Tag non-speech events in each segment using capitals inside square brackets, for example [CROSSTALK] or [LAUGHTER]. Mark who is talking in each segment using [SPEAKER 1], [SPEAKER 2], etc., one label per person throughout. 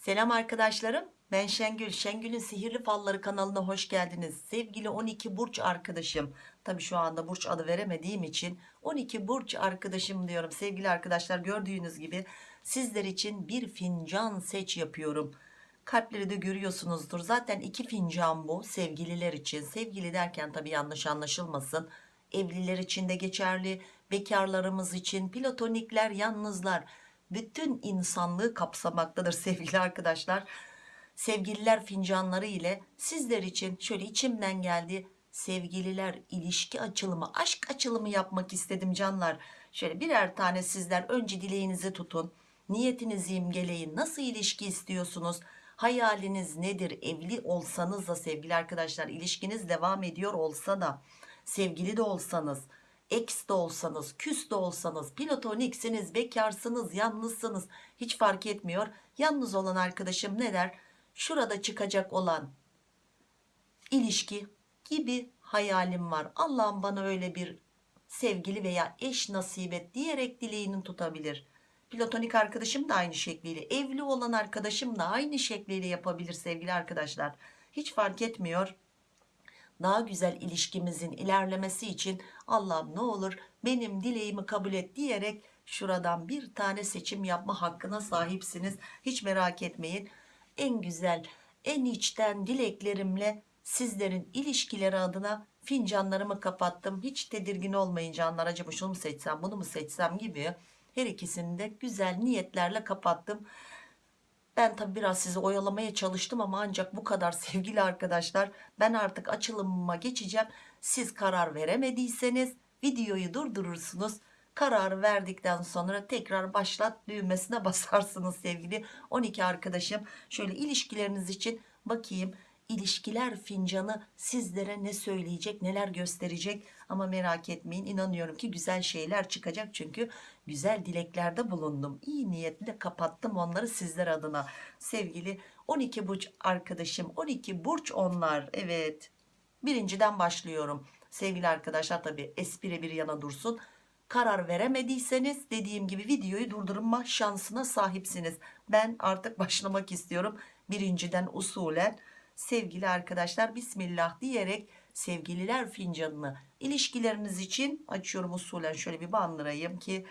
[SPEAKER 1] Selam arkadaşlarım. Ben Şengül. Şengül'ün Sihirli Falları kanalına hoş geldiniz. Sevgili 12 burç arkadaşım. Tabii şu anda burç adı veremediğim için 12 burç arkadaşım diyorum. Sevgili arkadaşlar gördüğünüz gibi sizler için bir fincan seç yapıyorum. Kalpleri de görüyorsunuzdur. Zaten iki fincan bu sevgililer için. Sevgili derken tabii yanlış anlaşılmasın. Evliler için de geçerli. Bekarlarımız için, platonikler, yalnızlar bütün insanlığı kapsamaktadır sevgili arkadaşlar. Sevgililer fincanları ile sizler için şöyle içimden geldi sevgililer ilişki açılımı, aşk açılımı yapmak istedim canlar. Şöyle birer tane sizler önce dileğinizi tutun. Niyetinizi imgeleyin. Nasıl ilişki istiyorsunuz? Hayaliniz nedir? Evli olsanız da sevgili arkadaşlar ilişkiniz devam ediyor olsa da sevgili de olsanız ex de olsanız, küs de olsanız, platoniksiniz, bekarsınız, yalnızsınız hiç fark etmiyor. Yalnız olan arkadaşım ne der? Şurada çıkacak olan ilişki gibi hayalim var. Allah'ım bana öyle bir sevgili veya eş nasip et diyerek dileğini tutabilir. Platonik arkadaşım da aynı şekliyle, evli olan arkadaşım da aynı şekliyle yapabilir sevgili arkadaşlar. Hiç fark etmiyor daha güzel ilişkimizin ilerlemesi için Allah'ım ne olur benim dileğimi kabul et diyerek şuradan bir tane seçim yapma hakkına sahipsiniz. Hiç merak etmeyin. En güzel, en içten dileklerimle sizlerin ilişkileri adına fincanlarımı kapattım. Hiç tedirgin olmayın canlar. Acaba şunu mu seçsem, bunu mu seçsem gibi her ikisini de güzel niyetlerle kapattım. Ben tabi biraz sizi oyalamaya çalıştım ama ancak bu kadar [LAUGHS] sevgili arkadaşlar. Ben artık açılımıma geçeceğim. Siz karar veremediyseniz videoyu durdurursunuz. Kararı verdikten sonra tekrar başlat düğmesine [LAUGHS] basarsınız sevgili 12 arkadaşım. Şöyle ilişkileriniz için bakayım ilişkiler fincanı sizlere ne söyleyecek neler gösterecek ama merak etmeyin inanıyorum ki güzel şeyler çıkacak çünkü güzel dileklerde bulundum. İyi niyetle kapattım onları sizler adına. Sevgili 12 burç arkadaşım 12 burç onlar. Evet birinciden başlıyorum. Sevgili arkadaşlar tabi espri bir yana dursun. Karar veremediyseniz dediğim gibi videoyu durdurma şansına sahipsiniz. Ben artık başlamak istiyorum birinciden usulen. Sevgili arkadaşlar Bismillah diyerek sevgililer fincanını ilişkileriniz için açıyorum usulen şöyle bir bandırayım ki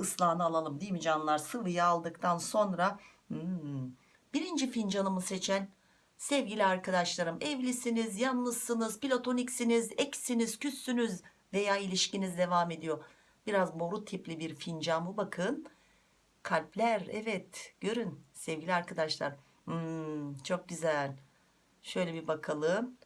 [SPEAKER 1] ıslahını alalım değil mi canlar sıvıyı aldıktan sonra hmm, birinci fincanımı seçen sevgili arkadaşlarım evlisiniz yalnızsınız platoniksiniz eksiniz küssünüz veya ilişkiniz devam ediyor biraz boru tipli bir fincan bu bakın kalpler evet görün sevgili arkadaşlar hmm, çok güzel Şöyle bir bakalım.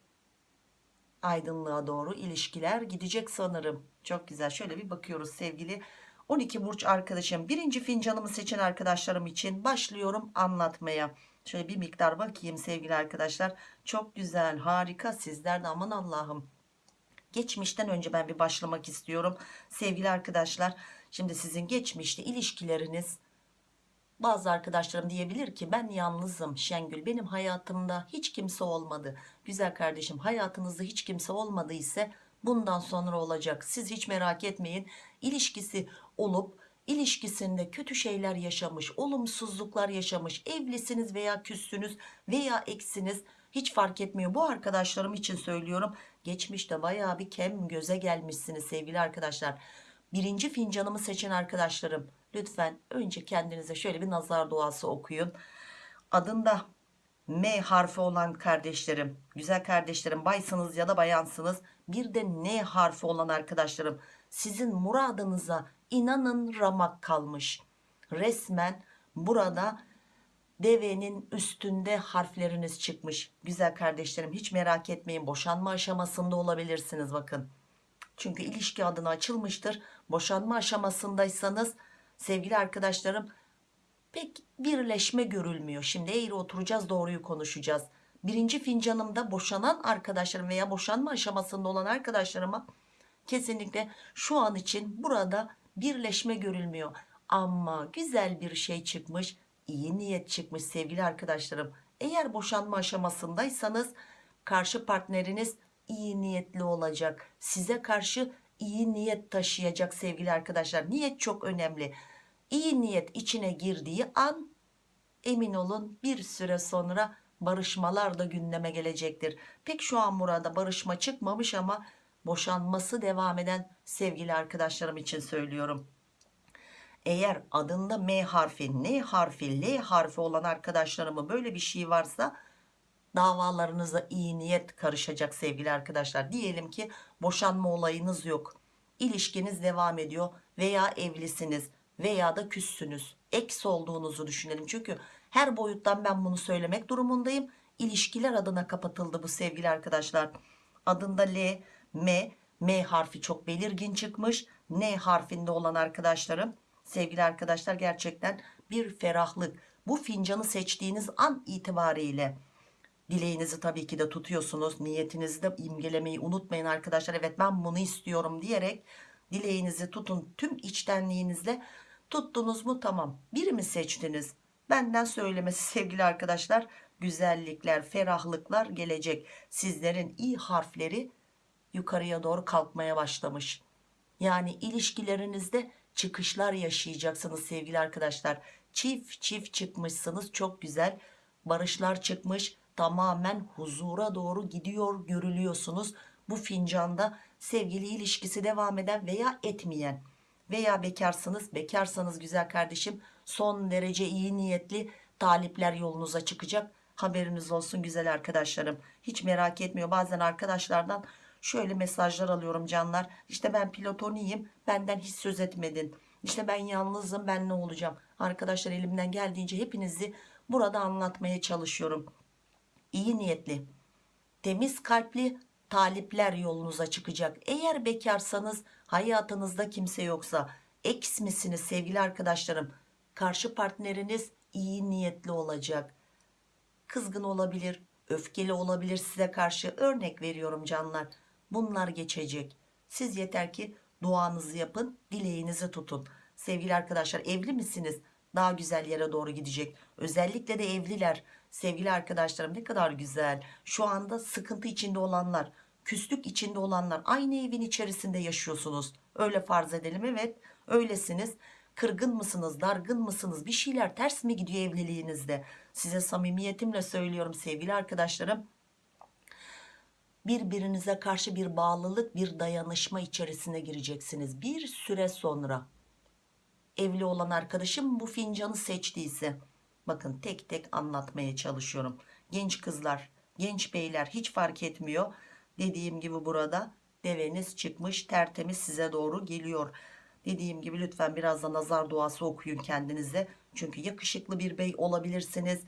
[SPEAKER 1] Aydınlığa doğru ilişkiler gidecek sanırım. Çok güzel. Şöyle bir bakıyoruz sevgili 12 burç arkadaşım. Birinci fincanımı seçen arkadaşlarım için başlıyorum anlatmaya. Şöyle bir miktar bakayım sevgili arkadaşlar. Çok güzel, harika. Sizler de aman Allah'ım. Geçmişten önce ben bir başlamak istiyorum. Sevgili arkadaşlar, şimdi sizin geçmişte ilişkileriniz bazı arkadaşlarım diyebilir ki ben yalnızım Şengül benim hayatımda hiç kimse olmadı. Güzel kardeşim hayatınızda hiç kimse olmadı ise bundan sonra olacak. Siz hiç merak etmeyin. İlişkisi olup ilişkisinde kötü şeyler yaşamış, olumsuzluklar yaşamış, evlisiniz veya küssünüz veya eksiniz hiç fark etmiyor. Bu arkadaşlarım için söylüyorum. Geçmişte baya bir kem göze gelmişsiniz sevgili arkadaşlar. Birinci fincanımı seçen arkadaşlarım lütfen önce kendinize şöyle bir nazar duası okuyun adında M harfi olan kardeşlerim güzel kardeşlerim baysınız ya da bayansınız bir de N harfi olan arkadaşlarım sizin muradınıza inanın ramak kalmış resmen burada devenin üstünde harfleriniz çıkmış güzel kardeşlerim hiç merak etmeyin boşanma aşamasında olabilirsiniz bakın çünkü ilişki adına açılmıştır boşanma aşamasındaysanız sevgili arkadaşlarım pek birleşme görülmüyor. Şimdi eğri oturacağız doğruyu konuşacağız. Birinci fincanımda boşanan arkadaşlarım veya boşanma aşamasında olan arkadaşlarıma kesinlikle şu an için burada birleşme görülmüyor. Ama güzel bir şey çıkmış, iyi niyet çıkmış sevgili arkadaşlarım. Eğer boşanma aşamasındaysanız karşı partneriniz iyi niyetli olacak. Size karşı iyi niyet taşıyacak sevgili arkadaşlar. Niyet çok önemli iyi niyet içine girdiği an emin olun bir süre sonra barışmalar da gündeme gelecektir pek şu an burada barışma çıkmamış ama boşanması devam eden sevgili arkadaşlarım için söylüyorum eğer adında M harfi, N harfi, L harfi olan arkadaşlarımın böyle bir şey varsa davalarınıza iyi niyet karışacak sevgili arkadaşlar. Diyelim ki boşanma olayınız yok. İlişkiniz devam ediyor veya evlisiniz veya da küssünüz. Eks olduğunuzu düşünelim. Çünkü her boyuttan ben bunu söylemek durumundayım. İlişkiler adına kapatıldı bu sevgili arkadaşlar. Adında L, M, M harfi çok belirgin çıkmış. N harfinde olan arkadaşlarım sevgili arkadaşlar gerçekten bir ferahlık. Bu fincanı seçtiğiniz an itibariyle dileğinizi tabii ki de tutuyorsunuz. Niyetinizi de imgelemeyi unutmayın arkadaşlar. Evet ben bunu istiyorum diyerek dileğinizi tutun tüm içtenliğinizle. Tuttunuz mu tamam. Biri mi seçtiniz? Benden söylemesi sevgili arkadaşlar. Güzellikler, ferahlıklar gelecek. Sizlerin iyi harfleri yukarıya doğru kalkmaya başlamış. Yani ilişkilerinizde çıkışlar yaşayacaksınız sevgili arkadaşlar. Çift çift çıkmışsınız çok güzel. Barışlar çıkmış tamamen huzura doğru gidiyor görülüyorsunuz. Bu fincanda sevgili ilişkisi devam eden veya etmeyen veya bekarsınız bekarsanız güzel kardeşim son derece iyi niyetli talipler yolunuza çıkacak. Haberiniz olsun güzel arkadaşlarım. Hiç merak etmiyor bazen arkadaşlardan şöyle mesajlar alıyorum canlar. İşte ben pilotoniyim benden hiç söz etmedin. İşte ben yalnızım ben ne olacağım. Arkadaşlar elimden geldiğince hepinizi burada anlatmaya çalışıyorum. İyi niyetli, temiz kalpli talipler yolunuza çıkacak. Eğer bekarsanız hayatınızda kimse yoksa eks misiniz sevgili arkadaşlarım? Karşı partneriniz iyi niyetli olacak. Kızgın olabilir, öfkeli olabilir size karşı örnek veriyorum canlar. Bunlar geçecek. Siz yeter ki duanızı yapın, dileğinizi tutun. Sevgili arkadaşlar evli misiniz? Daha güzel yere doğru gidecek. Özellikle de evliler. Sevgili arkadaşlarım ne kadar güzel. Şu anda sıkıntı içinde olanlar, küslük içinde olanlar aynı evin içerisinde yaşıyorsunuz. Öyle farz edelim evet öylesiniz. Kırgın mısınız, dargın mısınız? Bir şeyler ters mi gidiyor evliliğinizde? Size samimiyetimle söylüyorum sevgili arkadaşlarım. Birbirinize karşı bir bağlılık bir dayanışma içerisine gireceksiniz. Bir süre sonra evli olan arkadaşım bu fincanı seçtiyse bakın tek tek anlatmaya çalışıyorum. Genç kızlar genç beyler hiç fark etmiyor. Dediğim gibi burada deveniz çıkmış tertemiz size doğru geliyor dediğim gibi lütfen biraz da nazar duası okuyun kendinize. Çünkü yakışıklı bir bey olabilirsiniz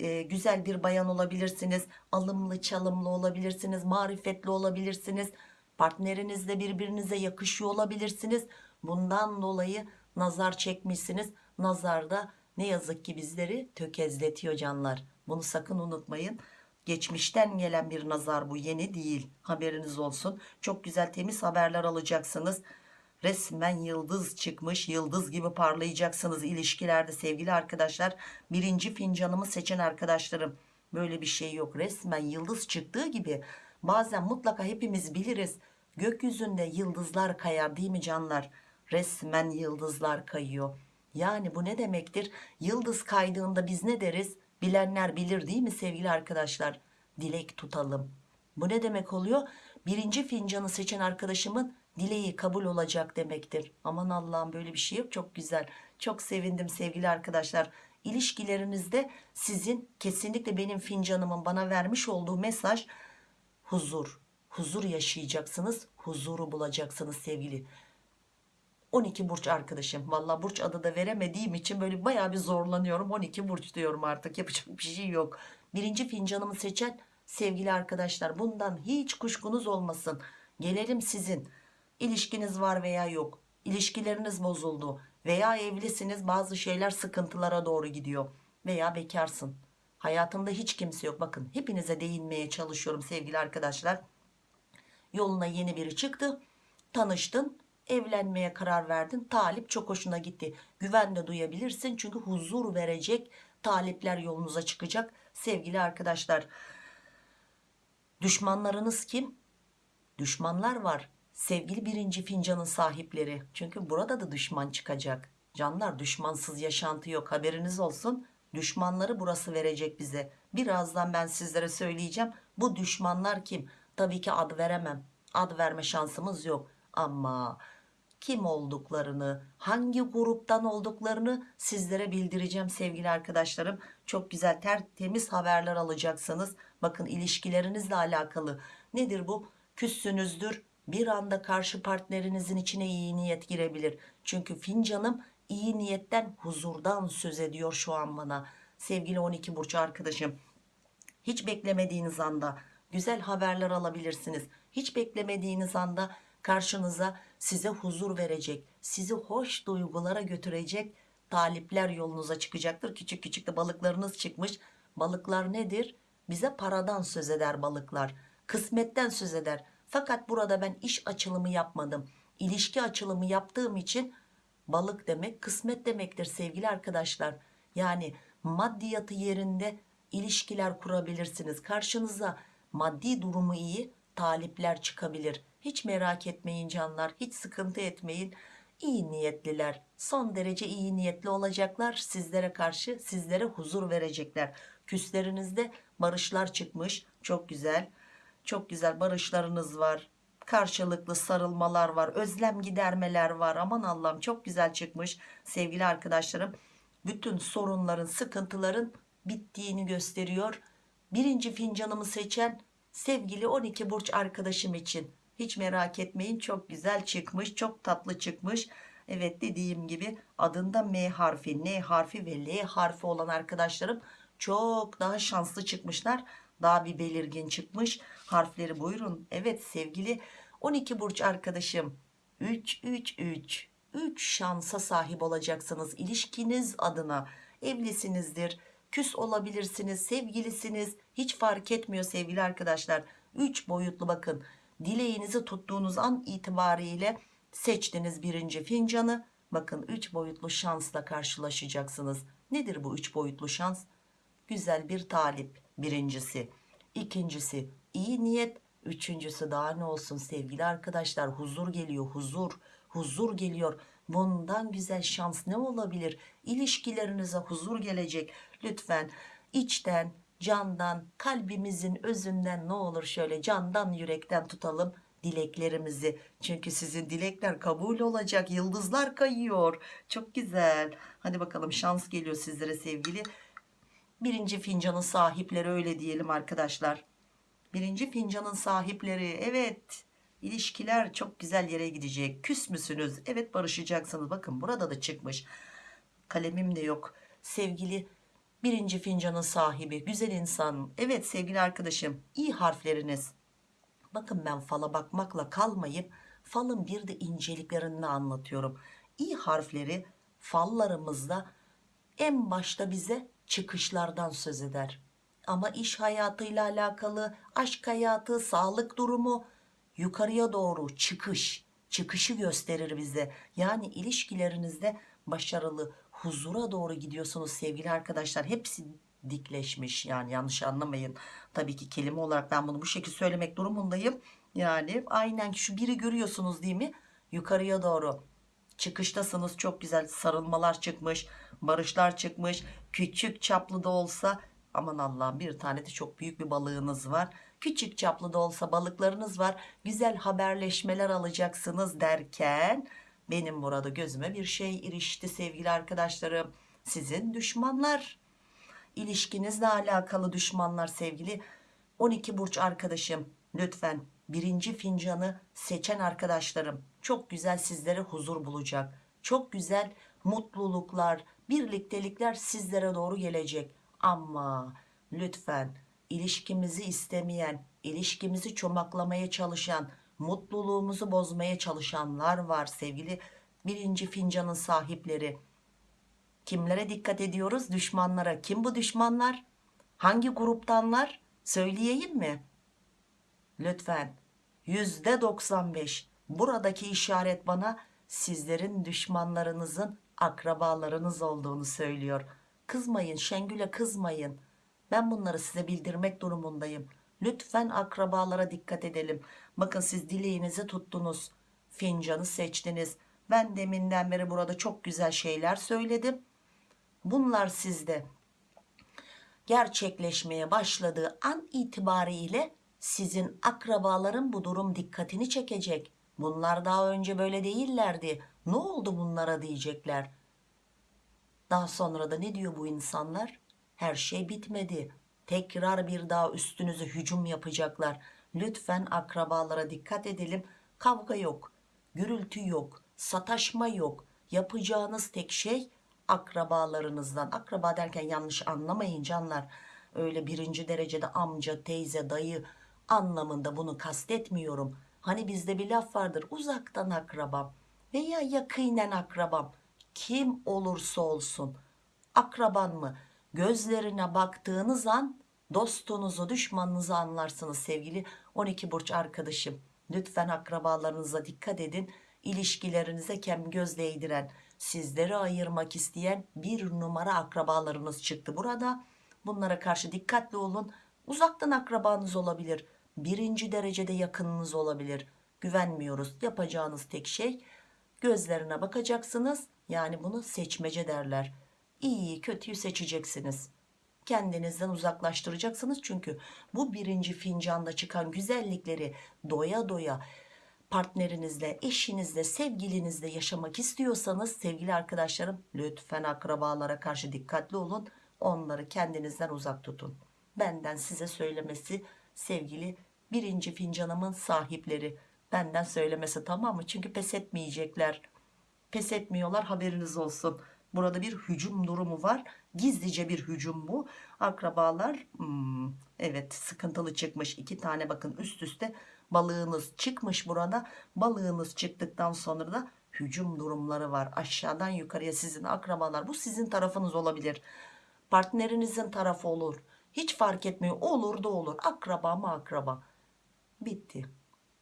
[SPEAKER 1] e, güzel bir bayan olabilirsiniz alımlı çalımlı olabilirsiniz marifetli olabilirsiniz partnerinizle birbirinize yakışıyor olabilirsiniz. Bundan dolayı nazar çekmişsiniz. Nazar da ne yazık ki bizleri tökezletiyor canlar. Bunu sakın unutmayın. Geçmişten gelen bir nazar bu yeni değil. Haberiniz olsun. Çok güzel temiz haberler alacaksınız resmen yıldız çıkmış yıldız gibi parlayacaksınız ilişkilerde sevgili arkadaşlar. Birinci fincanımı seçen arkadaşlarım. Böyle bir şey yok. Resmen yıldız çıktığı gibi bazen mutlaka hepimiz biliriz. Gökyüzünde yıldızlar kayar değil mi canlar? Resmen yıldızlar kayıyor. Yani bu ne demektir? Yıldız kaydığında biz ne deriz? Bilenler bilir değil mi sevgili arkadaşlar? Dilek tutalım. Bu ne demek oluyor? Birinci fincanı seçen arkadaşımın dileği kabul olacak demektir. Aman Allah'ım böyle bir şey yok. Çok güzel. Çok sevindim sevgili arkadaşlar. İlişkilerinizde sizin kesinlikle benim fincanımın bana vermiş olduğu mesaj huzur. Huzur yaşayacaksınız huzuru bulacaksınız sevgili. 12 burç arkadaşım. Valla burç adı da veremediğim için böyle baya bir zorlanıyorum. 12 burç diyorum artık. Yapacak bir şey yok. Birinci fincanımı seçen sevgili arkadaşlar bundan hiç kuşkunuz olmasın. Gelelim sizin ilişkiniz var veya yok. İlişkileriniz bozuldu veya evlisiniz bazı şeyler sıkıntılara doğru gidiyor veya bekarsın. Hayatında hiç kimse yok. Bakın hepinize değinmeye çalışıyorum sevgili arkadaşlar. Yoluna yeni biri çıktı tanıştın evlenmeye karar verdin. Talip çok hoşuna gitti. Güven de duyabilirsin çünkü huzur verecek talipler yolunuza çıkacak sevgili arkadaşlar. Düşmanlarınız kim? Düşmanlar var sevgili birinci fincanın sahipleri. Çünkü burada da düşman çıkacak. Canlar düşmansız yaşantı yok. Haberiniz olsun. Düşmanları burası verecek bize. Birazdan ben sizlere söyleyeceğim. Bu düşmanlar kim? Tabii ki ad veremem. Ad verme şansımız yok. Ama kim olduklarını hangi gruptan olduklarını sizlere bildireceğim sevgili arkadaşlarım. Çok güzel tertemiz haberler alacaksınız. Bakın ilişkilerinizle alakalı. Nedir bu? Küssünüzdür bir anda karşı partnerinizin içine iyi niyet girebilir. Çünkü fincanım iyi niyetten huzurdan söz ediyor şu an bana. Sevgili 12 burç arkadaşım hiç beklemediğiniz anda güzel haberler alabilirsiniz. Hiç beklemediğiniz anda karşınıza size huzur verecek sizi hoş duygulara götürecek talipler yolunuza çıkacaktır. Küçük küçük de balıklarınız çıkmış. Balıklar nedir? Bize paradan söz eder balıklar. Kısmetten söz eder fakat burada ben iş açılımı yapmadım. İlişki açılımı yaptığım için balık demek kısmet demektir sevgili arkadaşlar. Yani maddiyatı yerinde ilişkiler kurabilirsiniz. Karşınıza maddi durumu iyi talipler çıkabilir. Hiç merak etmeyin canlar hiç sıkıntı etmeyin. İyi niyetliler son derece iyi niyetli olacaklar. Sizlere karşı sizlere huzur verecekler. Küslerinizde barışlar çıkmış. Çok güzel çok güzel barışlarınız var. Karşılıklı sarılmalar var. Özlem gidermeler var. Aman Allah'ım çok güzel çıkmış. Sevgili arkadaşlarım bütün sorunların sıkıntıların bittiğini gösteriyor. Birinci fincanımı seçen sevgili 12 burç arkadaşım için. Hiç merak etmeyin çok güzel çıkmış çok tatlı çıkmış. Evet dediğim gibi adında M harfi N harfi ve L harfi olan arkadaşlarım çok daha şanslı çıkmışlar daha bir belirgin çıkmış. Harfleri buyurun. Evet sevgili 12 burç arkadaşım. 3 3 3 3 şansa sahip olacaksınız ilişkiniz adına. Evlisinizdir. Küs olabilirsiniz sevgilisiniz. Hiç fark etmiyor sevgili arkadaşlar. 3 boyutlu bakın. Dileğinizi tuttuğunuz an itibariyle seçtiniz birinci fincanı. Bakın 3 boyutlu şansla karşılaşacaksınız. Nedir bu 3 boyutlu şans? Güzel bir talip birincisi. İkincisi iyi niyet. Üçüncüsü daha ne olsun sevgili arkadaşlar? Huzur geliyor huzur. Huzur geliyor. Bundan güzel şans ne olabilir? İlişkilerinize huzur gelecek. Lütfen içten candan kalbimizin özünden ne olur şöyle candan yürekten tutalım dileklerimizi. Çünkü sizin dilekler kabul olacak. Yıldızlar kayıyor. Çok güzel. Hadi bakalım şans geliyor sizlere sevgili birinci fincanın sahipleri öyle diyelim arkadaşlar. Birinci fincanın sahipleri evet ilişkiler çok güzel yere gidecek. Küs müsünüz? Evet barışacaksınız. Bakın burada da çıkmış. Kalemim de yok. Sevgili birinci fincanın sahibi güzel insan. Evet sevgili arkadaşım iyi harfleriniz. Bakın ben fala bakmakla kalmayıp falın bir de inceliklerini anlatıyorum. İyi harfleri fallarımızda en başta bize çıkışlardan söz eder. Ama iş hayatıyla alakalı aşk hayatı sağlık durumu yukarıya doğru çıkış çıkışı gösterir bize. Yani ilişkilerinizde başarılı huzura doğru gidiyorsunuz sevgili arkadaşlar. Hepsi dikleşmiş yani yanlış anlamayın. Tabii ki kelime olarak ben bunu bu şekilde söylemek durumundayım. Yani aynen şu biri görüyorsunuz değil mi? Yukarıya doğru çıkıştasınız. Çok güzel sarılmalar çıkmış barışlar çıkmış. Küçük çaplı da olsa aman Allah'ım bir tane de çok büyük bir balığınız var. Küçük çaplı da olsa balıklarınız var. Güzel haberleşmeler alacaksınız derken benim burada gözüme bir şey irişti sevgili arkadaşlarım. Sizin düşmanlar. İlişkinizle alakalı düşmanlar sevgili 12 burç arkadaşım. Lütfen birinci fincanı seçen arkadaşlarım. Çok güzel sizlere huzur bulacak. Çok güzel mutluluklar birliktelikler sizlere doğru gelecek. Ama lütfen ilişkimizi istemeyen ilişkimizi çomaklamaya çalışan mutluluğumuzu bozmaya çalışanlar var sevgili birinci fincanın sahipleri. Kimlere dikkat ediyoruz? Düşmanlara. Kim bu düşmanlar? Hangi gruptanlar? Söyleyeyim mi? Lütfen. Yüzde 95 buradaki işaret bana sizlerin düşmanlarınızın akrabalarınız olduğunu söylüyor. Kızmayın Şengül'e kızmayın. Ben bunları size bildirmek durumundayım. Lütfen akrabalara dikkat edelim. Bakın siz dileğinizi tuttunuz. Fincanı seçtiniz. Ben deminden beri burada çok güzel şeyler söyledim. Bunlar sizde. Gerçekleşmeye başladığı an itibariyle sizin akrabaların bu durum dikkatini çekecek. Bunlar daha önce böyle değillerdi. Ne oldu bunlara diyecekler. Daha sonra da ne diyor bu insanlar? Her şey bitmedi. Tekrar bir daha üstünüze hücum yapacaklar. Lütfen akrabalara dikkat edelim. Kavga yok, gürültü yok, sataşma yok. Yapacağınız tek şey akrabalarınızdan. Akraba derken yanlış anlamayın canlar. Öyle birinci derecede amca, teyze, dayı anlamında bunu kastetmiyorum. Hani bizde bir laf vardır uzaktan akrabam veya yakinen akrabam? Kim olursa olsun. Akraban mı? Gözlerine baktığınız an dostunuzu düşmanınızı anlarsınız sevgili 12 burç arkadaşım. Lütfen akrabalarınıza dikkat edin. İlişkilerinize kem göz değdiren sizleri ayırmak isteyen bir numara akrabalarınız çıktı burada. Bunlara karşı dikkatli olun. Uzaktan akrabanız olabilir. Birinci derecede yakınınız olabilir. Güvenmiyoruz. Yapacağınız tek şey gözlerine bakacaksınız. Yani bunu seçmece derler. İyiyi kötüyü seçeceksiniz. Kendinizden uzaklaştıracaksınız. Çünkü bu birinci fincanda çıkan güzellikleri doya doya partnerinizle eşinizle sevgilinizle yaşamak istiyorsanız sevgili arkadaşlarım lütfen akrabalara karşı dikkatli olun. Onları kendinizden uzak tutun. Benden size söylemesi sevgili birinci fincanımın sahipleri benden söylemesi tamam mı? Çünkü pes etmeyecekler. Pes etmiyorlar haberiniz olsun. Burada bir hücum durumu var. Gizlice bir hücum bu. Akrabalar hmm, evet sıkıntılı çıkmış. İki tane bakın üst üste balığınız çıkmış burada. Balığınız çıktıktan sonra da hücum durumları var. Aşağıdan yukarıya sizin akrabalar bu sizin tarafınız olabilir. Partnerinizin tarafı olur. Hiç fark etmiyor. Olur da olur. Akraba mı akraba? Bitti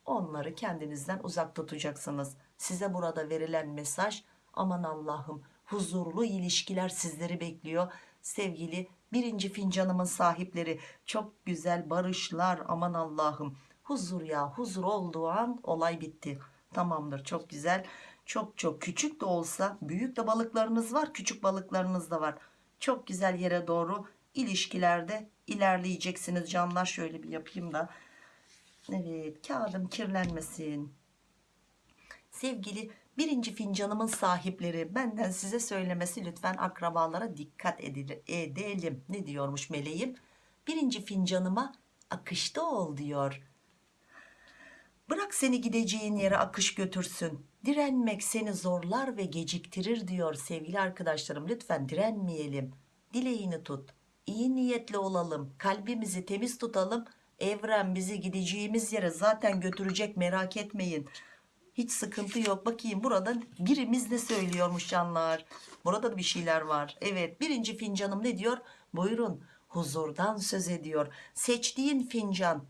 [SPEAKER 1] onları kendinizden uzak tutacaksınız. Size burada verilen mesaj aman Allah'ım huzurlu ilişkiler sizleri bekliyor. Sevgili birinci fincanımın sahipleri çok güzel barışlar aman Allah'ım huzur ya huzur olduğu an olay bitti. Tamamdır çok güzel. Çok çok küçük de olsa büyük de balıklarınız var küçük balıklarınız da var. Çok güzel yere doğru ilişkilerde ilerleyeceksiniz canlar. Şöyle bir yapayım da evet kağıdım kirlenmesin. Sevgili birinci fincanımın sahipleri benden size söylemesi lütfen akrabalara dikkat edelim. Ne diyormuş meleğim? Birinci fincanıma akışta ol diyor. Bırak seni gideceğin yere akış götürsün. Direnmek seni zorlar ve geciktirir diyor sevgili arkadaşlarım. Lütfen direnmeyelim. Dileğini tut. İyi niyetli olalım. Kalbimizi temiz tutalım evren bizi gideceğimiz yere zaten götürecek merak etmeyin. Hiç sıkıntı yok. Bakayım burada birimiz ne söylüyormuş canlar? Burada da bir şeyler var. Evet birinci fincanım ne diyor? Buyurun huzurdan söz ediyor. Seçtiğin fincan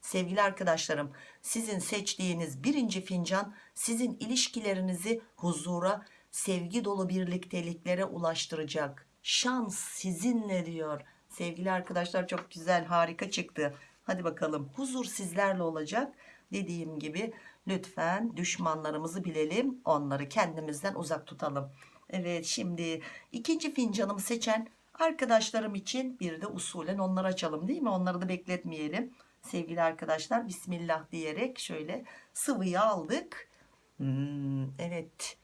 [SPEAKER 1] sevgili arkadaşlarım sizin seçtiğiniz birinci fincan sizin ilişkilerinizi huzura sevgi dolu birlikteliklere ulaştıracak. Şans sizinle diyor. Sevgili arkadaşlar çok güzel harika çıktı hadi bakalım huzur sizlerle olacak. Dediğim gibi lütfen düşmanlarımızı bilelim onları kendimizden uzak tutalım. Evet şimdi ikinci fincanımı seçen arkadaşlarım için bir de usulen onları açalım değil mi? Onları da bekletmeyelim. Sevgili arkadaşlar bismillah diyerek şöyle sıvıyı aldık. Hmm, evet.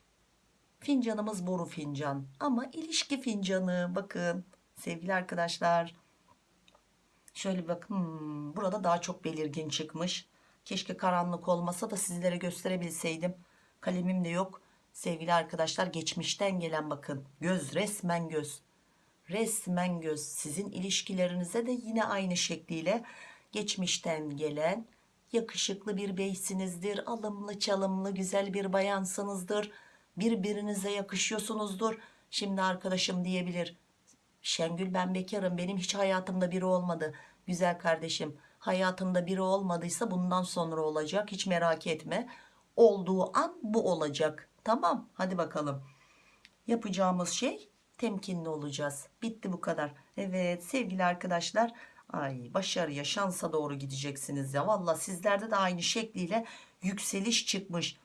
[SPEAKER 1] Fincanımız boru fincan ama ilişki fincanı. Bakın sevgili arkadaşlar şöyle bakın hmm, burada daha çok belirgin çıkmış. Keşke karanlık olmasa da sizlere gösterebilseydim. Kalemim de yok. Sevgili arkadaşlar geçmişten gelen bakın. Göz resmen göz. Resmen göz. Sizin ilişkilerinize de yine aynı şekliyle geçmişten gelen yakışıklı bir beysinizdir alımlı çalımlı güzel bir bayansınızdır birbirinize yakışıyorsunuzdur. Şimdi arkadaşım diyebilir Şengül ben bekarım benim hiç hayatımda biri olmadı. Güzel kardeşim hayatında biri olmadıysa bundan sonra olacak hiç merak etme. Olduğu an bu olacak. Tamam hadi bakalım. Yapacağımız şey temkinli olacağız. Bitti bu kadar. Evet sevgili arkadaşlar ay başarıya şansa doğru gideceksiniz ya. Valla sizlerde de aynı şekliyle yükseliş çıkmış.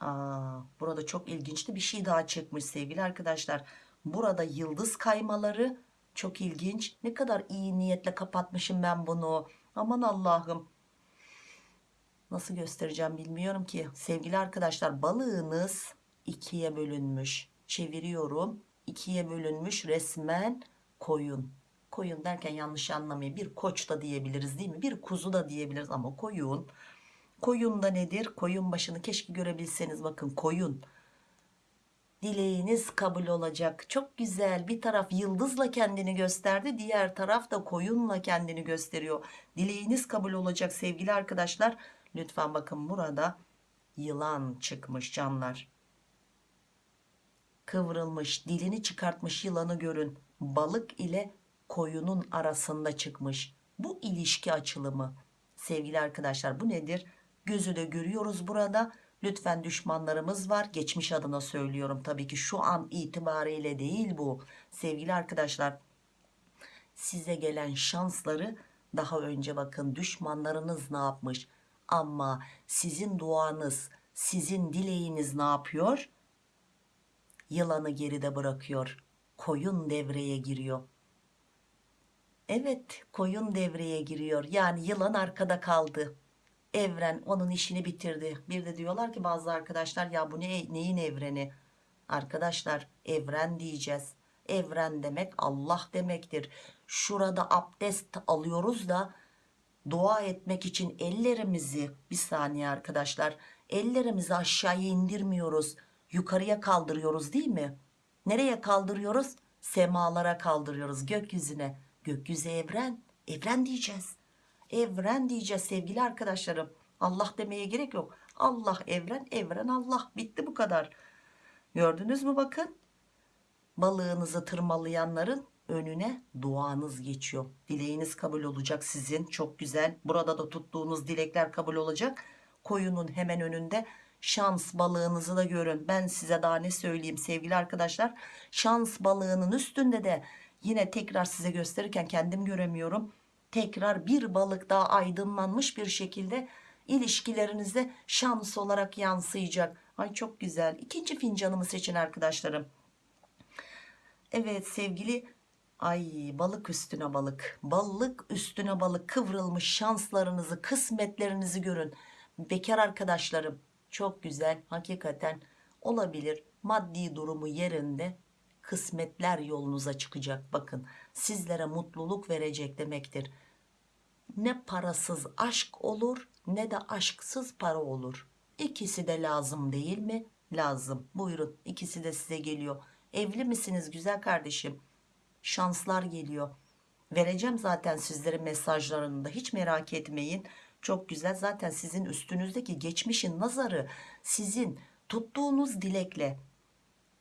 [SPEAKER 1] Aa, burada çok ilginçli bir şey daha çıkmış sevgili arkadaşlar. Burada yıldız kaymaları çok ilginç. Ne kadar iyi niyetle kapatmışım ben bunu. Aman Allah'ım. Nasıl göstereceğim bilmiyorum ki. Sevgili arkadaşlar balığınız ikiye bölünmüş. Çeviriyorum. İkiye bölünmüş resmen koyun. Koyun derken yanlış anlamayın. Bir koç da diyebiliriz değil mi? Bir kuzu da diyebiliriz ama koyun. Koyun da nedir? Koyun başını keşke görebilseniz. Bakın koyun dileğiniz kabul olacak. Çok güzel. Bir taraf yıldızla kendini gösterdi diğer taraf da koyunla kendini gösteriyor. Dileğiniz kabul olacak sevgili arkadaşlar. Lütfen bakın burada yılan çıkmış canlar. Kıvrılmış dilini çıkartmış yılanı görün. Balık ile koyunun arasında çıkmış. Bu ilişki açılımı. Sevgili arkadaşlar bu nedir? Gözü de görüyoruz burada lütfen düşmanlarımız var. Geçmiş adına söylüyorum tabii ki şu an itibariyle değil bu. Sevgili arkadaşlar size gelen şansları daha önce bakın düşmanlarınız ne yapmış? Ama sizin duanız sizin dileğiniz ne yapıyor? Yılanı geride bırakıyor koyun devreye giriyor. Evet koyun devreye giriyor. Yani yılan arkada kaldı evren onun işini bitirdi. Bir de diyorlar ki bazı arkadaşlar ya bu ne, neyin evreni? Arkadaşlar evren diyeceğiz. Evren demek Allah demektir. Şurada abdest alıyoruz da dua etmek için ellerimizi bir saniye arkadaşlar ellerimizi aşağıya indirmiyoruz. Yukarıya kaldırıyoruz değil mi? Nereye kaldırıyoruz? Semalara kaldırıyoruz gökyüzüne. Gökyüzü evren evren diyeceğiz evren diyeceğiz sevgili arkadaşlarım. Allah demeye gerek yok. Allah evren evren Allah. Bitti bu kadar. Gördünüz mü bakın? Balığınızı tırmalayanların önüne duanız geçiyor. Dileğiniz kabul olacak sizin. Çok güzel. Burada da tuttuğunuz dilekler kabul olacak. Koyunun hemen önünde şans balığınızı da görün. Ben size daha ne söyleyeyim sevgili arkadaşlar? Şans balığının üstünde de yine tekrar size gösterirken kendim göremiyorum tekrar bir balık daha aydınlanmış bir şekilde ilişkilerinizde şans olarak yansıyacak. Ay çok güzel. İkinci fincanımı seçin arkadaşlarım. Evet sevgili ay balık üstüne balık. Balık üstüne balık. Kıvrılmış şanslarınızı kısmetlerinizi görün. Bekar arkadaşlarım çok güzel. Hakikaten olabilir. Maddi durumu yerinde kısmetler yolunuza çıkacak. Bakın sizlere mutluluk verecek demektir ne parasız aşk olur ne de aşksız para olur. İkisi de lazım değil mi? Lazım. Buyurun ikisi de size geliyor. Evli misiniz güzel kardeşim? Şanslar geliyor. Vereceğim zaten sizlerin mesajlarını da. Hiç merak etmeyin. Çok güzel. Zaten sizin üstünüzdeki geçmişin nazarı sizin tuttuğunuz dilekle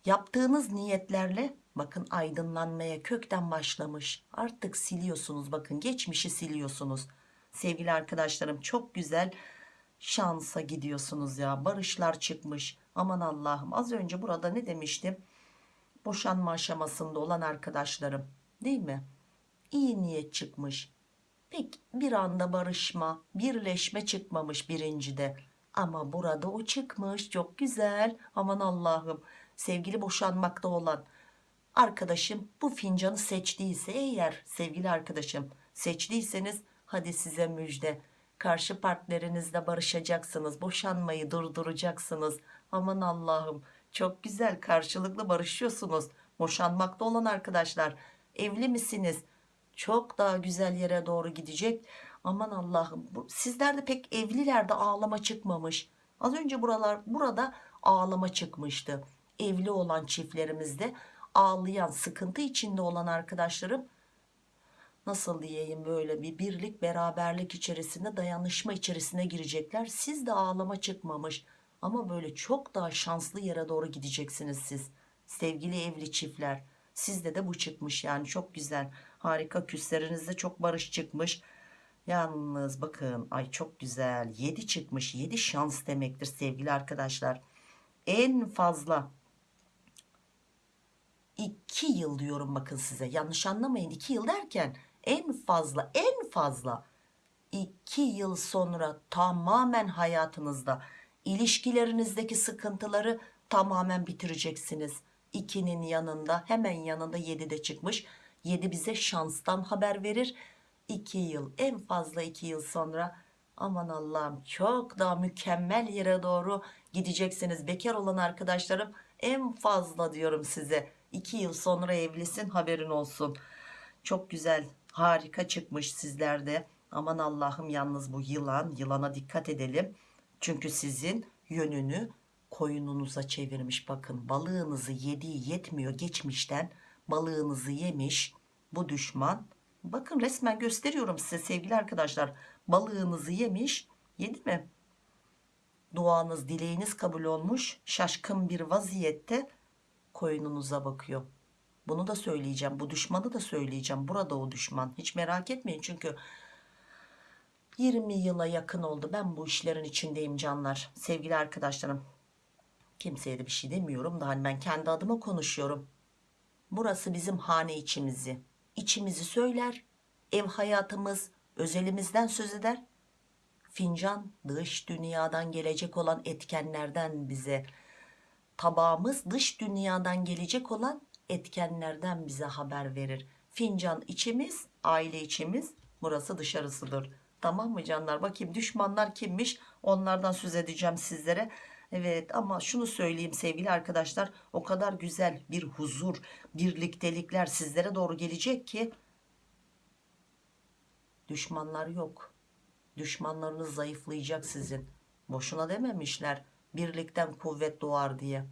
[SPEAKER 1] yaptığınız niyetlerle bakın aydınlanmaya kökten başlamış. Artık siliyorsunuz bakın geçmişi siliyorsunuz. Sevgili arkadaşlarım çok güzel şansa gidiyorsunuz ya. Barışlar çıkmış. Aman Allah'ım az önce burada ne demiştim? Boşanma aşamasında olan arkadaşlarım değil mi? İyi niyet çıkmış. Pek bir anda barışma birleşme çıkmamış birincide. Ama burada o çıkmış. Çok güzel. Aman Allah'ım. Sevgili boşanmakta olan arkadaşım bu fincanı seçtiyse eğer sevgili arkadaşım seçtiyseniz hadi size müjde. Karşı partnerinizle barışacaksınız boşanmayı durduracaksınız. Aman Allah'ım çok güzel karşılıklı barışıyorsunuz. Boşanmakta olan arkadaşlar evli misiniz? Çok daha güzel yere doğru gidecek. Aman Allah'ım sizlerde pek evlilerde ağlama çıkmamış. Az önce buralar burada ağlama çıkmıştı. Evli olan çiftlerimizde ağlayan sıkıntı içinde olan arkadaşlarım nasıl diyeyim böyle bir birlik beraberlik içerisinde dayanışma içerisine girecekler. Siz de ağlama çıkmamış ama böyle çok daha şanslı yere doğru gideceksiniz siz. Sevgili evli çiftler sizde de bu çıkmış yani çok güzel. Harika küslerinizde çok barış çıkmış. Yalnız bakın ay çok güzel 7 çıkmış 7 şans demektir sevgili arkadaşlar. En fazla 2 yıl diyorum bakın size. Yanlış anlamayın. 2 yıl derken en fazla en fazla 2 yıl sonra tamamen hayatınızda ilişkilerinizdeki sıkıntıları tamamen bitireceksiniz. 2'nin yanında hemen yanında 7 de çıkmış. 7 bize şanstan haber verir. 2 yıl en fazla 2 yıl sonra aman Allah'ım çok daha mükemmel yere doğru gideceksiniz. Bekar olan arkadaşlarım en fazla diyorum size 2 yıl sonra evlisin haberin olsun. Çok güzel harika çıkmış sizlerde aman Allah'ım yalnız bu yılan yılana dikkat edelim. Çünkü sizin yönünü koyununuza çevirmiş. Bakın balığınızı yediği yetmiyor geçmişten. Balığınızı yemiş bu düşman. Bakın resmen gösteriyorum size sevgili arkadaşlar. Balığınızı yemiş yedi mi? Duanız dileğiniz kabul olmuş. Şaşkın bir vaziyette koyununuza bakıyor. Bunu da söyleyeceğim bu düşmanı da söyleyeceğim. Burada o düşman. Hiç merak etmeyin çünkü 20 yıla yakın oldu. Ben bu işlerin içindeyim canlar sevgili arkadaşlarım. Kimseye de bir şey demiyorum da hani ben kendi adıma konuşuyorum. Burası bizim hane içimizi. İçimizi söyler ev hayatımız özelimizden söz eder. Fincan dış dünyadan gelecek olan etkenlerden bize tabağımız dış dünyadan gelecek olan etkenlerden bize haber verir. Fincan içimiz aile içimiz burası dışarısıdır. Tamam mı canlar? Bakayım düşmanlar kimmiş? Onlardan söz edeceğim sizlere. Evet ama şunu söyleyeyim sevgili arkadaşlar. O kadar güzel bir huzur birliktelikler sizlere doğru gelecek ki düşmanlar yok. Düşmanlarınız zayıflayacak sizin. Boşuna dememişler birlikten kuvvet doğar diye.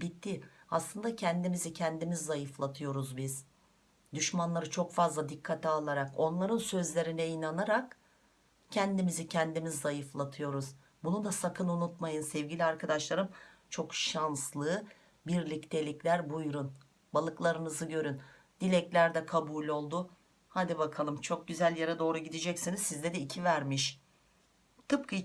[SPEAKER 1] Bitti. Aslında kendimizi kendimiz zayıflatıyoruz biz. Düşmanları çok fazla dikkate alarak onların sözlerine inanarak kendimizi kendimiz zayıflatıyoruz. Bunu da sakın unutmayın sevgili arkadaşlarım. Çok şanslı birliktelikler. Buyurun balıklarınızı görün. Dilekler de kabul oldu. Hadi bakalım çok güzel yere doğru gideceksiniz. Sizde de iki vermiş. Tıpkı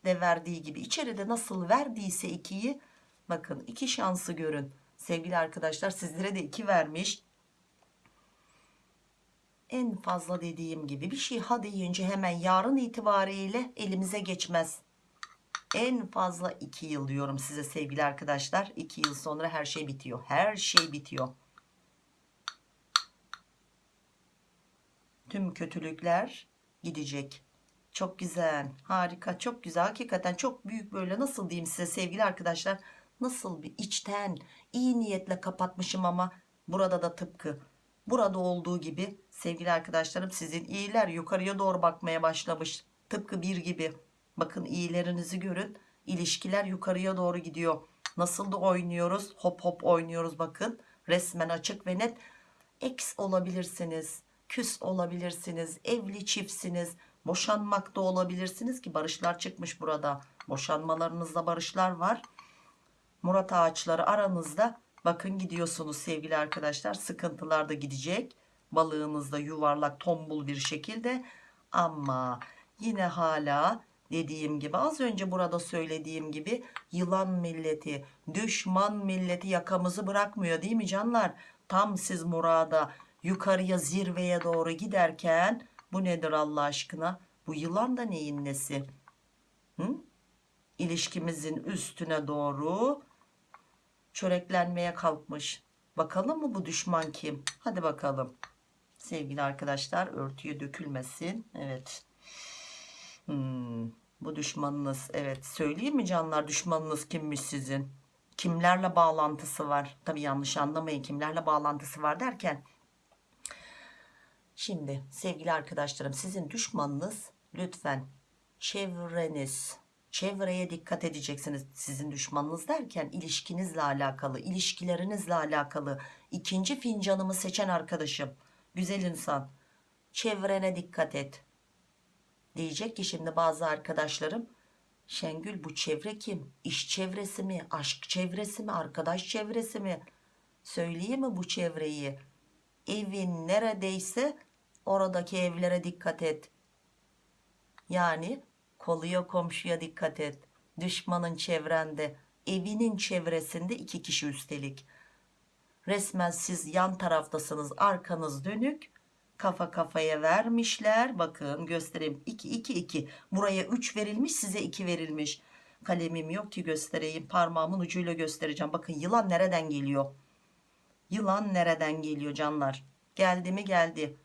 [SPEAKER 1] içinde verdiği gibi. İçeride nasıl verdiyse ikiyi bakın iki şansı görün. Sevgili arkadaşlar sizlere de iki vermiş. En fazla dediğim gibi bir şey ha deyince hemen yarın itibariyle elimize geçmez. En fazla 2 yıl diyorum size sevgili arkadaşlar. 2 yıl sonra her şey bitiyor. Her şey bitiyor. Tüm kötülükler gidecek çok güzel. Harika. Çok güzel. Hakikaten çok büyük böyle nasıl diyeyim size sevgili arkadaşlar? Nasıl bir içten iyi niyetle kapatmışım ama burada da tıpkı burada olduğu gibi sevgili arkadaşlarım sizin iyiler yukarıya doğru bakmaya başlamış. Tıpkı bir gibi. Bakın iyilerinizi görün. İlişkiler yukarıya doğru gidiyor. Nasıl da oynuyoruz? Hop hop oynuyoruz bakın. Resmen açık ve net. Ex olabilirsiniz küs olabilirsiniz evli çiftsiniz boşanmakta olabilirsiniz ki barışlar çıkmış burada. Boşanmalarınızda barışlar var. Murat ağaçları aranızda. Bakın gidiyorsunuz sevgili arkadaşlar. Sıkıntılar da gidecek. Balığınızda yuvarlak tombul bir şekilde. Ama yine hala dediğim gibi az önce burada söylediğim gibi yılan milleti düşman milleti yakamızı bırakmıyor değil mi canlar? Tam siz murada yukarıya zirveye doğru giderken bu nedir Allah aşkına? Bu yılan da neyin nesi? Hı? ilişkimizin üstüne doğru çöreklenmeye kalkmış. Bakalım mı bu düşman kim? Hadi bakalım. Sevgili arkadaşlar örtüye dökülmesin. Evet. Hmm, bu düşmanınız evet. Söyleyeyim mi canlar düşmanınız kimmiş sizin? Kimlerle bağlantısı var? Tabi yanlış anlamayın. Kimlerle bağlantısı var derken şimdi sevgili arkadaşlarım sizin düşmanınız lütfen çevreniz çevreye dikkat edeceksiniz. Sizin düşmanınız derken ilişkinizle alakalı ilişkilerinizle alakalı ikinci fincanımı seçen arkadaşım güzel insan çevrene dikkat et diyecek ki şimdi bazı arkadaşlarım Şengül bu çevre kim? İş çevresi mi? Aşk çevresi mi? Arkadaş çevresi mi? Söyleyeyim mi bu çevreyi? Evin neredeyse oradaki evlere dikkat et. Yani koluya komşuya dikkat et. Düşmanın çevrende evinin çevresinde iki kişi üstelik. Resmen siz yan taraftasınız arkanız dönük. Kafa kafaya vermişler. Bakın göstereyim. 2 2 2 buraya 3 verilmiş size 2 verilmiş. Kalemim yok ki göstereyim. Parmağımın ucuyla göstereceğim. Bakın yılan nereden geliyor? Yılan nereden geliyor canlar? Geldi mi? Geldi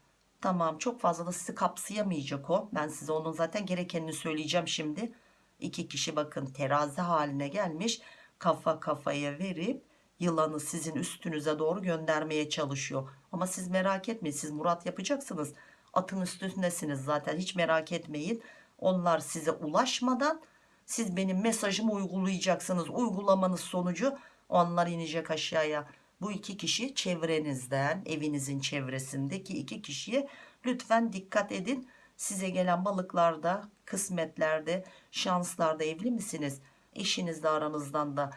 [SPEAKER 1] tamam çok fazla da sizi kapsayamayacak o. Ben size onun zaten gerekenini söyleyeceğim şimdi. İki kişi bakın terazi haline gelmiş. Kafa kafaya verip yılanı sizin üstünüze doğru göndermeye çalışıyor. Ama siz merak etmeyin siz Murat yapacaksınız. Atın üstündesiniz zaten hiç merak etmeyin. Onlar size ulaşmadan siz benim mesajımı uygulayacaksınız. Uygulamanız sonucu onlar inecek aşağıya bu iki kişi çevrenizden evinizin çevresindeki iki kişiye lütfen dikkat edin. Size gelen balıklarda kısmetlerde şanslarda evli misiniz? Eşinizle aranızdan da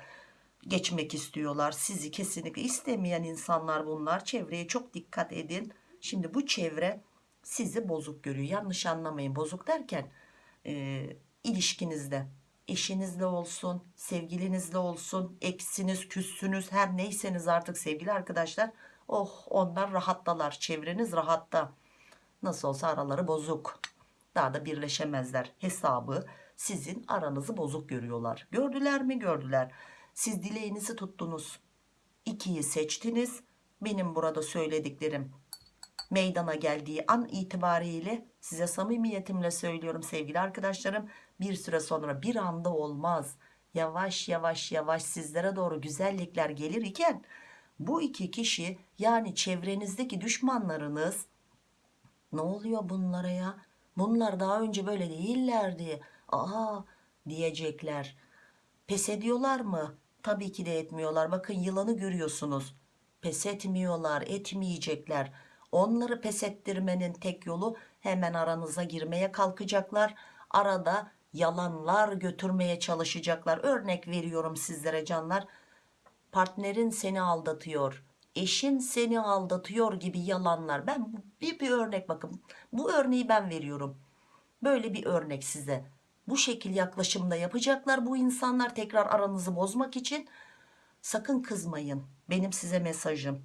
[SPEAKER 1] geçmek istiyorlar. Sizi kesinlikle istemeyen insanlar bunlar. Çevreye çok dikkat edin. Şimdi bu çevre sizi bozuk görüyor. Yanlış anlamayın. Bozuk derken e, ilişkinizde eşinizle olsun sevgilinizle olsun eksiniz küssünüz her neyseniz artık sevgili arkadaşlar. Oh onlar rahattalar çevreniz rahatta. Nasıl olsa araları bozuk. Daha da birleşemezler. Hesabı sizin aranızı bozuk görüyorlar. Gördüler mi? Gördüler. Siz dileğinizi tuttunuz. İkiyi seçtiniz. Benim burada söylediklerim meydana geldiği an itibariyle size samimiyetimle söylüyorum sevgili arkadaşlarım bir süre sonra bir anda olmaz. Yavaş yavaş yavaş sizlere doğru güzellikler gelir iken bu iki kişi yani çevrenizdeki düşmanlarınız ne oluyor bunlara ya? Bunlar daha önce böyle değillerdi aa diyecekler. Pes ediyorlar mı? Tabii ki de etmiyorlar. Bakın yılanı görüyorsunuz. Pes etmiyorlar etmeyecekler. Onları pes ettirmenin tek yolu hemen aranıza girmeye kalkacaklar. Arada yalanlar götürmeye çalışacaklar. Örnek veriyorum sizlere canlar. Partnerin seni aldatıyor eşin seni aldatıyor gibi yalanlar. Ben bir, bir örnek bakın. Bu örneği ben veriyorum. Böyle bir örnek size. Bu şekil yaklaşımda yapacaklar bu insanlar tekrar aranızı bozmak için. Sakın kızmayın. Benim size mesajım.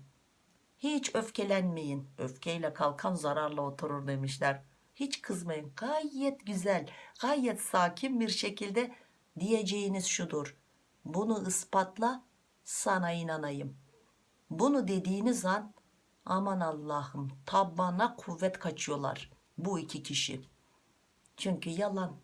[SPEAKER 1] Hiç öfkelenmeyin. Öfkeyle kalkan zararla oturur demişler hiç kızmayın. Gayet güzel gayet sakin bir şekilde diyeceğiniz şudur. Bunu ispatla sana inanayım. Bunu dediğiniz an aman Allah'ım tabana kuvvet kaçıyorlar bu iki kişi. Çünkü yalan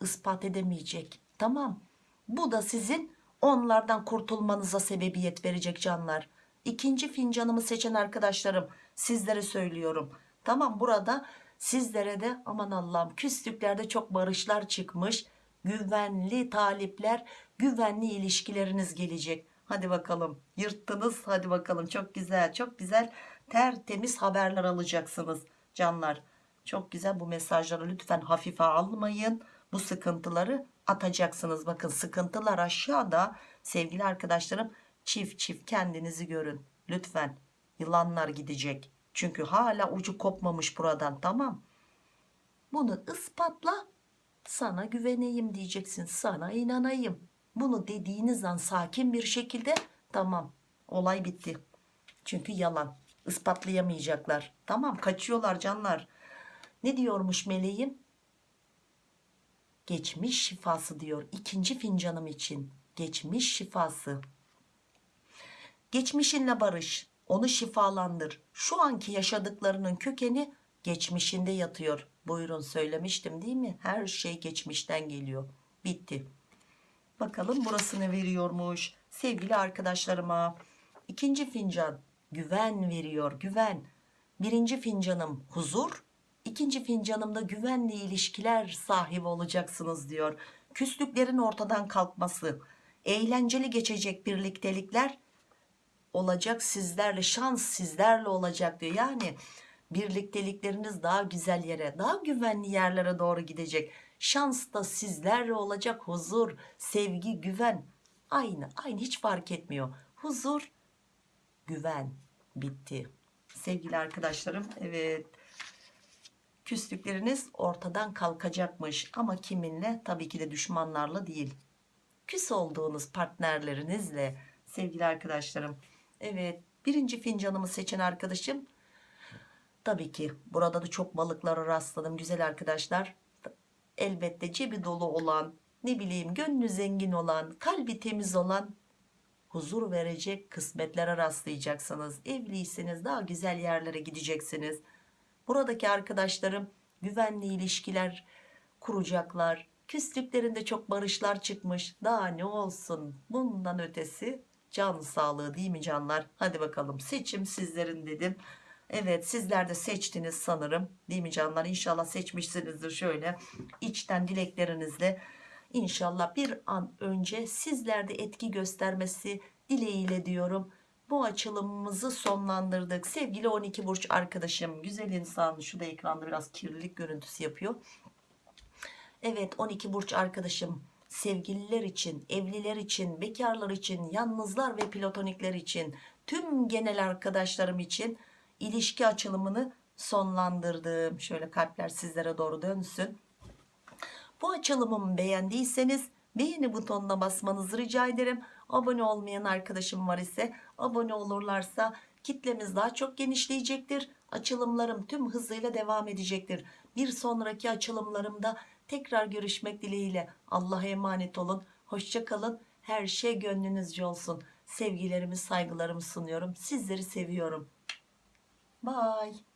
[SPEAKER 1] ispat edemeyecek. Tamam bu da sizin onlardan kurtulmanıza sebebiyet verecek canlar. İkinci fincanımı seçen arkadaşlarım sizlere söylüyorum. Tamam burada sizlere de aman Allah'ım küslüklerde çok barışlar çıkmış güvenli talipler güvenli ilişkileriniz gelecek. Hadi bakalım yırttınız hadi bakalım. Çok güzel çok güzel tertemiz haberler alacaksınız canlar. Çok güzel bu mesajları lütfen hafife almayın. Bu sıkıntıları atacaksınız. Bakın sıkıntılar aşağıda. Sevgili arkadaşlarım çift çift kendinizi görün. Lütfen yılanlar gidecek çünkü hala ucu kopmamış buradan tamam. Bunu ispatla sana güveneyim diyeceksin sana inanayım. Bunu dediğiniz an sakin bir şekilde tamam olay bitti. Çünkü yalan ispatlayamayacaklar. Tamam kaçıyorlar canlar. Ne diyormuş meleğim? Geçmiş şifası diyor ikinci fincanım için. Geçmiş şifası. Geçmişinle barış onu şifalandır. Şu anki yaşadıklarının kökeni geçmişinde yatıyor. Buyurun söylemiştim değil mi? Her şey geçmişten geliyor. Bitti. Bakalım burası ne veriyormuş? Sevgili arkadaşlarıma ikinci fincan güven veriyor güven. Birinci fincanım huzur ikinci fincanımda güvenli ilişkiler sahibi olacaksınız diyor. Küslüklerin ortadan kalkması eğlenceli geçecek birliktelikler olacak sizlerle şans sizlerle olacak diyor. Yani birliktelikleriniz daha güzel yere daha güvenli yerlere doğru gidecek. Şans da sizlerle olacak huzur sevgi güven aynı aynı hiç fark etmiyor. Huzur güven bitti. Sevgili arkadaşlarım evet küslükleriniz ortadan kalkacakmış ama kiminle? Tabii ki de düşmanlarla değil. Küs olduğunuz partnerlerinizle sevgili arkadaşlarım evet birinci fincanımı seçen arkadaşım tabii ki burada da çok balıklara rastladım güzel arkadaşlar elbette cebi dolu olan ne bileyim gönlü zengin olan kalbi temiz olan huzur verecek kısmetlere rastlayacaksınız. Evliyseniz daha güzel yerlere gideceksiniz. Buradaki arkadaşlarım güvenli ilişkiler kuracaklar. Küslüklerinde çok barışlar çıkmış. Daha ne olsun? Bundan ötesi can sağlığı değil mi canlar? Hadi bakalım seçim sizlerin dedim. Evet sizler de seçtiniz sanırım değil mi canlar? İnşallah seçmişsinizdir şöyle içten dileklerinizle. İnşallah bir an önce sizlerde etki göstermesi dileğiyle diyorum. Bu açılımımızı sonlandırdık. Sevgili 12 burç arkadaşım, güzel insan. Şu da ekranda biraz kirlilik görüntüsü yapıyor. Evet 12 burç arkadaşım sevgililer için, evliler için, bekarlar için, yalnızlar ve platonikler için, tüm genel arkadaşlarım için ilişki açılımını sonlandırdım. Şöyle kalpler sizlere doğru dönsün. Bu açılımımı beğendiyseniz beğeni butonuna basmanızı rica ederim. Abone olmayan arkadaşım var ise abone olurlarsa kitlemiz daha çok genişleyecektir. Açılımlarım tüm hızıyla devam edecektir. Bir sonraki açılımlarımda tekrar görüşmek dileğiyle. Allah'a emanet olun. Hoşça kalın. Her şey gönlünüzce olsun. Sevgilerimi, saygılarımı sunuyorum. Sizleri seviyorum. Bye.